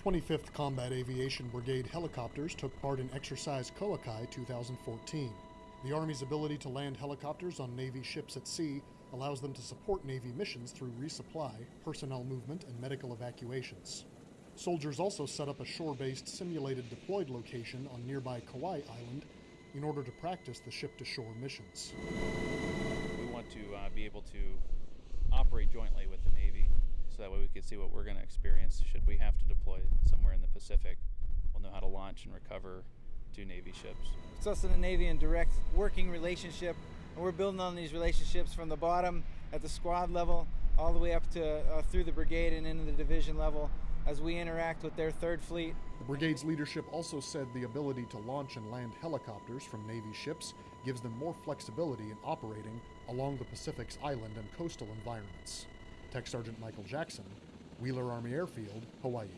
25th Combat Aviation Brigade helicopters took part in Exercise Koa Kai 2014. The Army's ability to land helicopters on Navy ships at sea allows them to support Navy missions through resupply, personnel movement, and medical evacuations. Soldiers also set up a shore based simulated deployed location on nearby Kauai Island in order to practice the ship to shore missions. We want to uh, be able to operate jointly so that way we can see what we're going to experience should we have to deploy somewhere in the Pacific. We'll know how to launch and recover two Navy ships. It's us and the Navy in direct working relationship, and we're building on these relationships from the bottom at the squad level all the way up to uh, through the brigade and into the division level as we interact with their third fleet. The brigade's leadership also said the ability to launch and land helicopters from Navy ships gives them more flexibility in operating along the Pacific's island and coastal environments. Tech Sergeant Michael Jackson, Wheeler Army Airfield, Hawaii.